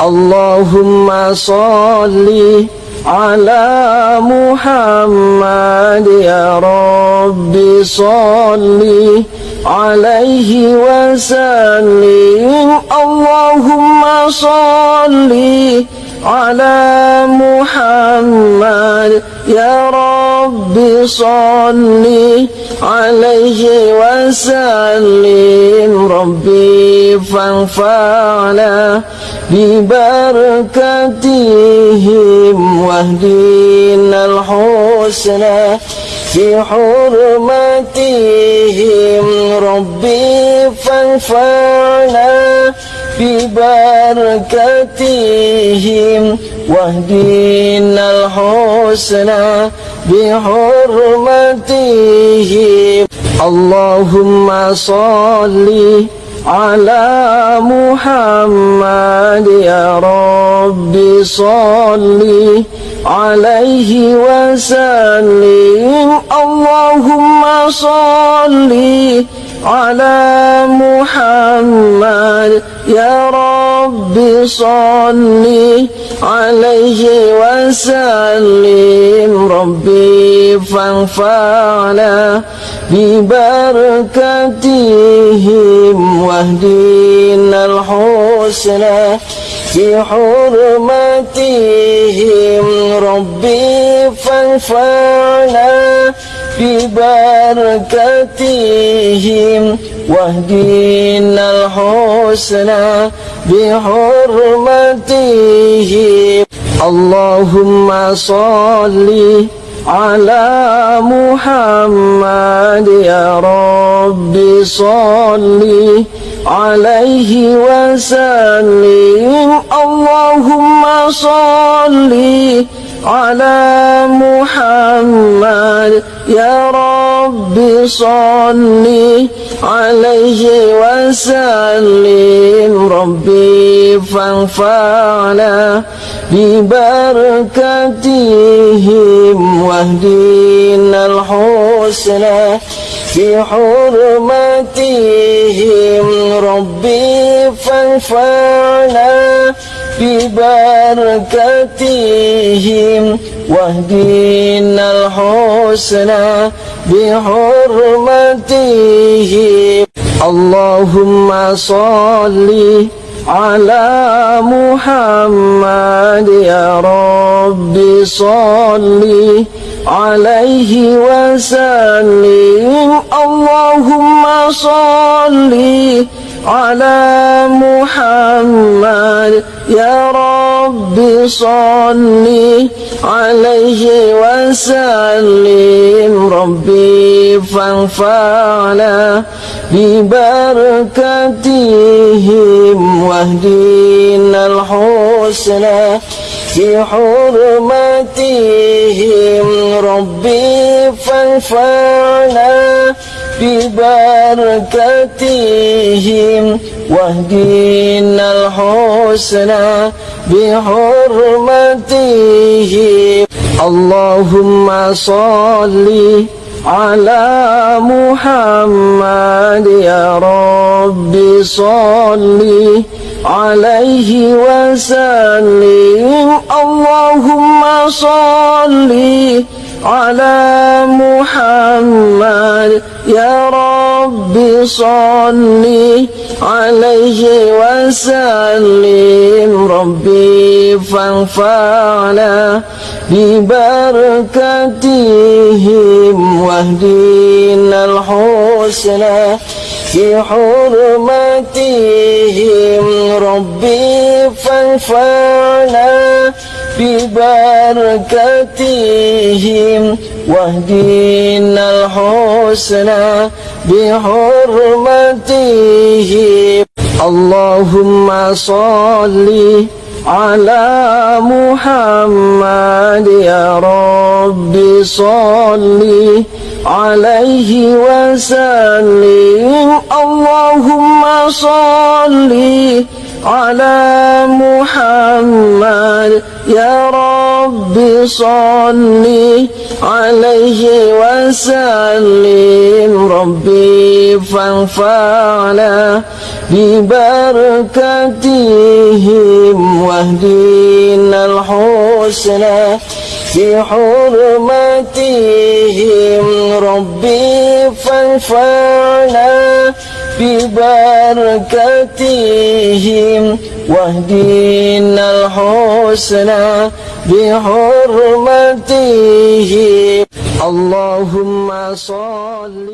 اللهم صل على محمد يا رب. صل عليه وسلم. اللهم صل على محمد يا رب صل عليه وسلم. ربي فانفعنا ببركتهم واهدنا الحسنى في حرمتهم ربي فانفعنا ببركتهم واهدنا الحسنى بحرمتهم. اللهم صل على محمد يا رب صل عليه وسلم. اللهم صل على محمد يا رب صل عليه وسلم. ربي فانفعنا ببركتهم واهدنا الحسنى في حرمتهم ربي فانفعنا ببركتهم واهدنا الحسنى بحرمتهم. اللهم صل على محمد يا رب. صل عليه وسلم. اللهم صل على محمد يا رب صل عليه وسلم. ربي فانفعنا ببركتهم واهدنا الحسنى في حرمتهم ربي فانفعنا ببركتهم واهدنا الحسنى بحرمتهم. اللهم صل على محمد يا رب صل عليه وسلم. اللهم صل على محمد يا رب صل عليه وسلم. ربي فانفعنا ببركتهم واهدنا الحسنى في حرمتهم ربي فانفعنا ببركتهم واهدنا الحسنى بحرمتهم. اللهم صل على محمد يا رب صل عليه وسلم. اللهم صل على محمد يا رب صل عليه وسلم. ربي فانفعنا ببركتهم واهدنا الحسنى في حرمتهم. ربي فانفعنا ببركتهم واهدنا الحسنى بحرمتهم. اللهم صل على محمد يا رب صل عليه وسلم. اللهم صل على محمد يا رب صل عليه وسلم. ربي فانفعنا ببركتهم واهدنا الحسنى بحرمتهم ربي فانفعنا ببركتهم واهدنا الحسنى بحرمتهم. اللهم صلِّ